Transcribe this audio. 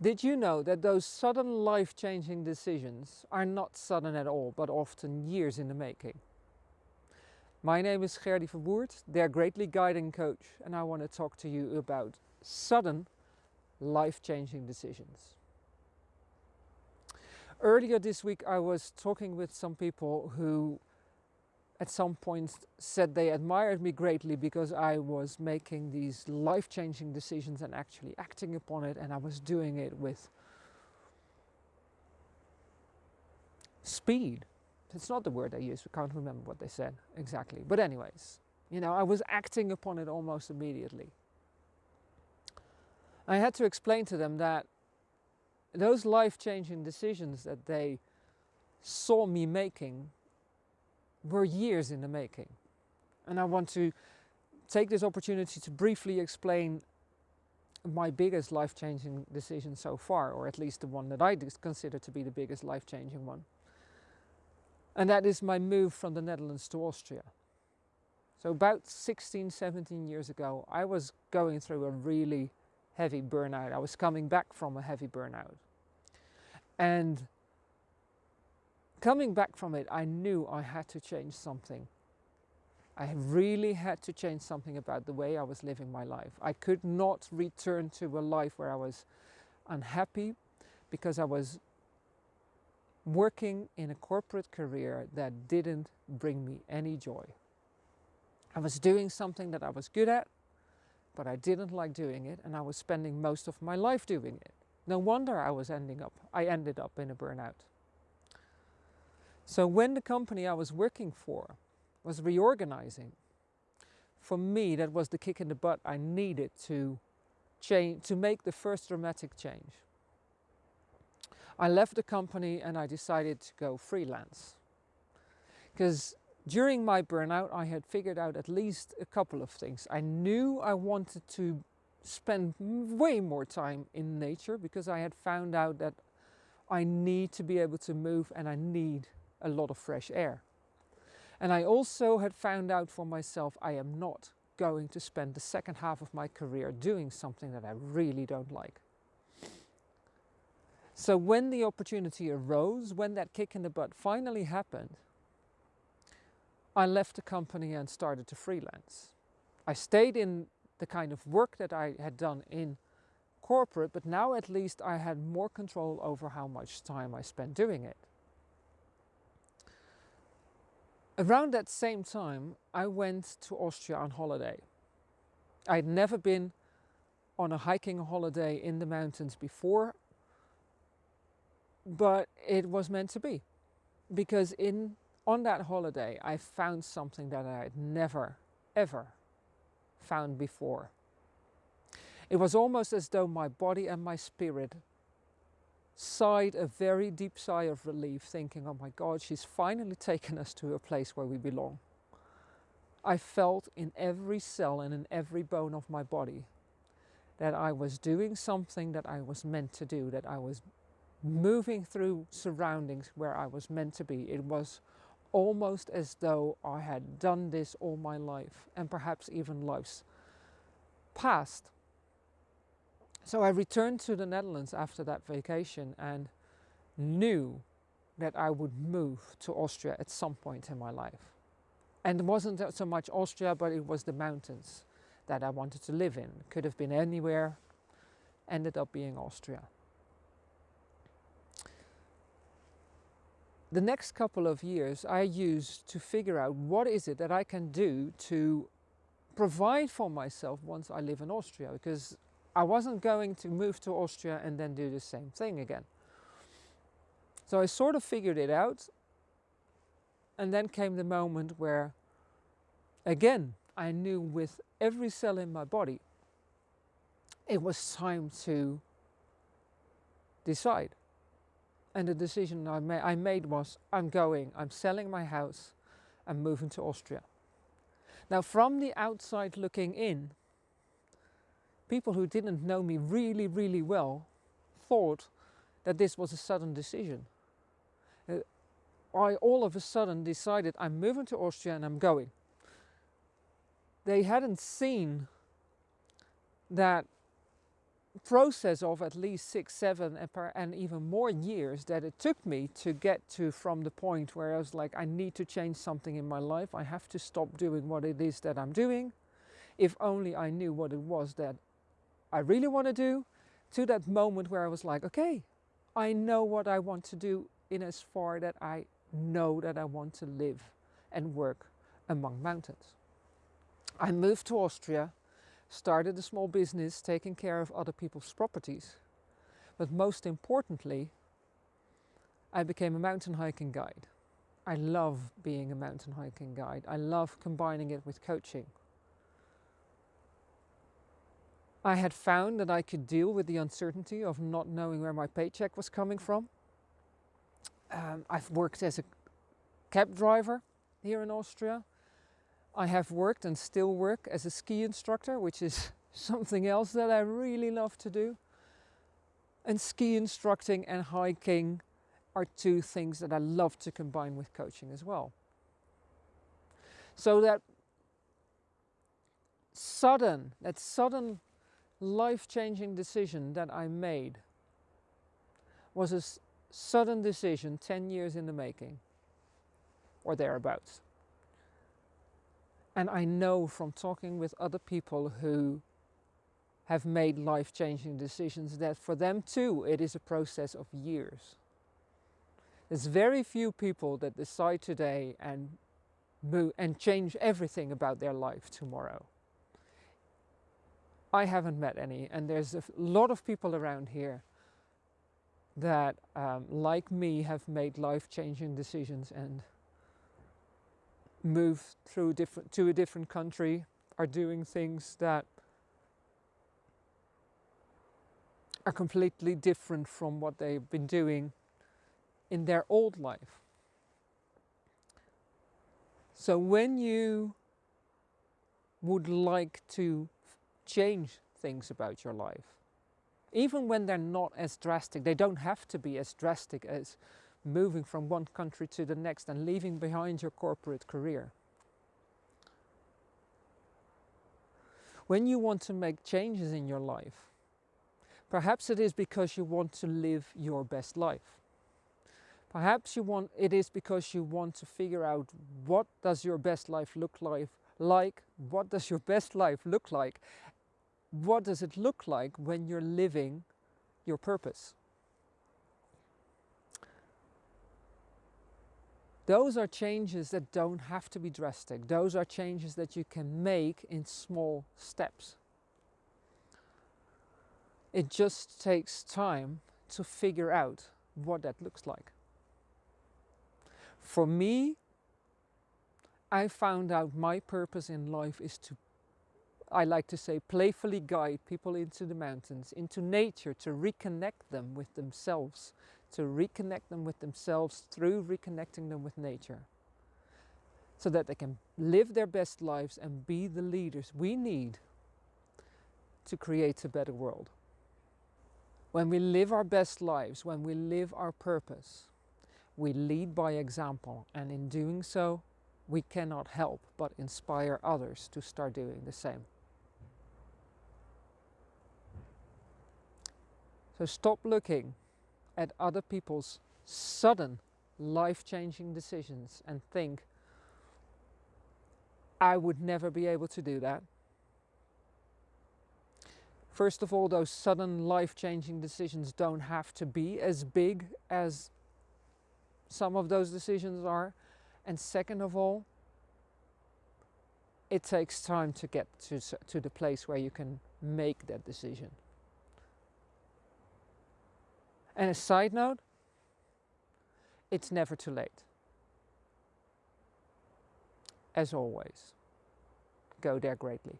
Did you know that those sudden life changing decisions are not sudden at all, but often years in the making? My name is Gerdy Verwoerd, their Greatly Guiding Coach, and I want to talk to you about sudden life changing decisions. Earlier this week, I was talking with some people who at some point said they admired me greatly because I was making these life-changing decisions and actually acting upon it and I was doing it with speed. It's not the word they used, I can't remember what they said exactly. But anyways, you know, I was acting upon it almost immediately. I had to explain to them that those life-changing decisions that they saw me making were years in the making. And I want to take this opportunity to briefly explain my biggest life-changing decision so far, or at least the one that I consider to be the biggest life-changing one. And that is my move from the Netherlands to Austria. So about 16, 17 years ago, I was going through a really heavy burnout. I was coming back from a heavy burnout. And coming back from it, I knew I had to change something. I really had to change something about the way I was living my life. I could not return to a life where I was unhappy because I was working in a corporate career that didn't bring me any joy. I was doing something that I was good at, but I didn't like doing it and I was spending most of my life doing it. No wonder I was ending up, I ended up in a burnout. So when the company I was working for was reorganizing, for me that was the kick in the butt I needed to change, to make the first dramatic change. I left the company and I decided to go freelance. Because during my burnout I had figured out at least a couple of things. I knew I wanted to spend way more time in nature because I had found out that I need to be able to move and I need a lot of fresh air. And I also had found out for myself I am not going to spend the second half of my career doing something that I really don't like. So when the opportunity arose, when that kick in the butt finally happened, I left the company and started to freelance. I stayed in the kind of work that I had done in corporate, but now at least I had more control over how much time I spent doing it. Around that same time, I went to Austria on holiday. I'd never been on a hiking holiday in the mountains before, but it was meant to be. Because in on that holiday, I found something that I had never, ever found before. It was almost as though my body and my spirit sighed a very deep sigh of relief thinking, oh my God, she's finally taken us to a place where we belong. I felt in every cell and in every bone of my body that I was doing something that I was meant to do, that I was moving through surroundings where I was meant to be. It was almost as though I had done this all my life and perhaps even lives past. So I returned to the Netherlands after that vacation and knew that I would move to Austria at some point in my life. And it wasn't so much Austria, but it was the mountains that I wanted to live in. Could have been anywhere, ended up being Austria. The next couple of years I used to figure out what is it that I can do to provide for myself once I live in Austria because I wasn't going to move to Austria and then do the same thing again. So I sort of figured it out. And then came the moment where, again, I knew with every cell in my body, it was time to decide. And the decision I, ma I made was, I'm going, I'm selling my house, I'm moving to Austria. Now from the outside looking in, people who didn't know me really, really well thought that this was a sudden decision. Uh, I all of a sudden decided I'm moving to Austria and I'm going. They hadn't seen that process of at least six, seven, and, and even more years that it took me to get to from the point where I was like, I need to change something in my life. I have to stop doing what it is that I'm doing. If only I knew what it was that I really want to do, to that moment where I was like, okay, I know what I want to do in as far that I know that I want to live and work among mountains. I moved to Austria started a small business taking care of other people's properties. But most importantly, I became a mountain hiking guide. I love being a mountain hiking guide. I love combining it with coaching. I had found that I could deal with the uncertainty of not knowing where my paycheck was coming from. Um, I've worked as a cab driver here in Austria. I have worked and still work as a ski instructor, which is something else that I really love to do. And ski instructing and hiking are two things that I love to combine with coaching as well. So that sudden, that sudden life-changing decision that I made was a sudden decision 10 years in the making or thereabouts. And I know from talking with other people who have made life-changing decisions that for them too it is a process of years. There's very few people that decide today and move and change everything about their life tomorrow. I haven't met any and there's a lot of people around here that um, like me have made life-changing decisions and moved through different to a different country are doing things that are completely different from what they've been doing in their old life. So when you would like to change things about your life, even when they're not as drastic, they don't have to be as drastic as moving from one country to the next and leaving behind your corporate career. When you want to make changes in your life, perhaps it is because you want to live your best life. Perhaps you want, it is because you want to figure out what does your best life look like, like, what does your best life look like, what does it look like when you're living your purpose. Those are changes that don't have to be drastic. Those are changes that you can make in small steps. It just takes time to figure out what that looks like. For me, I found out my purpose in life is to, I like to say, playfully guide people into the mountains, into nature, to reconnect them with themselves, to reconnect them with themselves through reconnecting them with nature so that they can live their best lives and be the leaders we need to create a better world. When we live our best lives, when we live our purpose, we lead by example and in doing so we cannot help but inspire others to start doing the same. So stop looking at other people's sudden life-changing decisions and think, I would never be able to do that. First of all, those sudden life-changing decisions don't have to be as big as some of those decisions are. And second of all, it takes time to get to, to the place where you can make that decision. And a side note, it's never too late. As always, go there greatly.